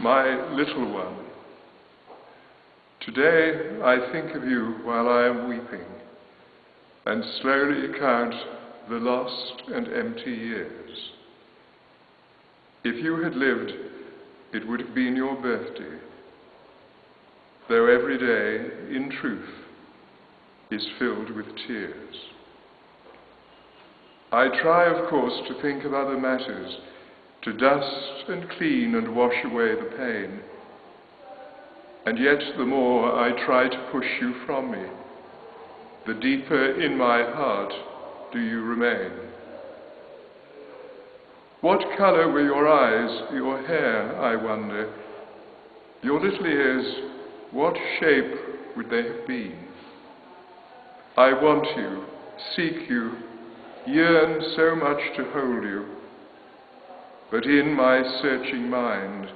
my little one. Today I think of you while I am weeping and slowly count the lost and empty years. If you had lived, it would have been your birthday, though every day, in truth, is filled with tears. I try, of course, to think of other matters to dust and clean and wash away the pain. And yet, the more I try to push you from me, the deeper in my heart do you remain. What colour were your eyes, your hair, I wonder? Your little ears, what shape would they have been? I want you, seek you, yearn so much to hold you but in my searching mind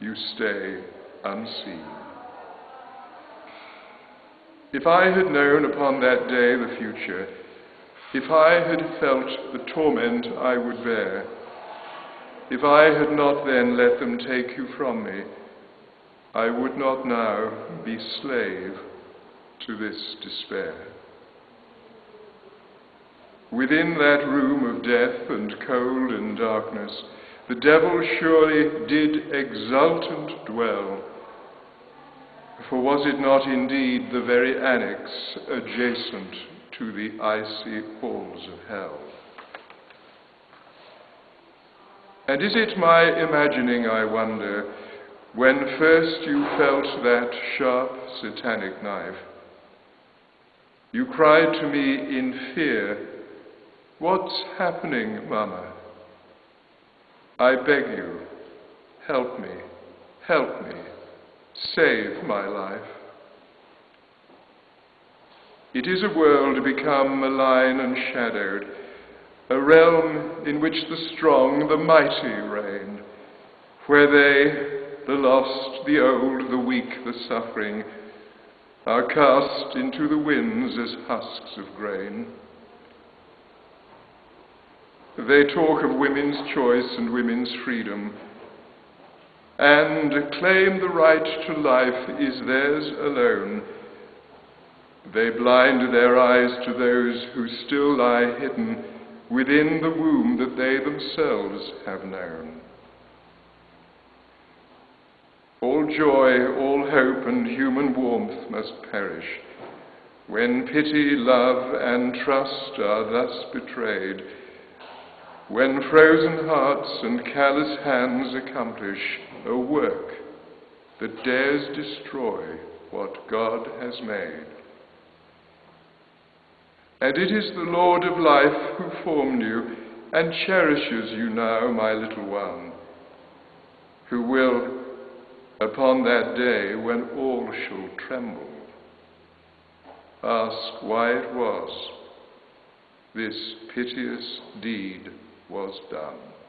you stay unseen. If I had known upon that day the future, if I had felt the torment I would bear, if I had not then let them take you from me, I would not now be slave to this despair. Within that room of death and cold and darkness, the devil surely did exultant dwell. For was it not indeed the very annex adjacent to the icy halls of hell? And is it my imagining, I wonder, when first you felt that sharp satanic knife, you cried to me in fear What's happening, Mama? I beg you, help me, help me, save my life. It is a world become malign and shadowed, a realm in which the strong, the mighty reign, where they, the lost, the old, the weak, the suffering, are cast into the winds as husks of grain. They talk of women's choice and women's freedom and claim the right to life is theirs alone. They blind their eyes to those who still lie hidden within the womb that they themselves have known. All joy, all hope, and human warmth must perish when pity, love, and trust are thus betrayed when frozen hearts and callous hands accomplish a work that dares destroy what God has made. And it is the Lord of life who formed you and cherishes you now, my little one, who will, upon that day when all shall tremble, ask why it was this piteous deed was done.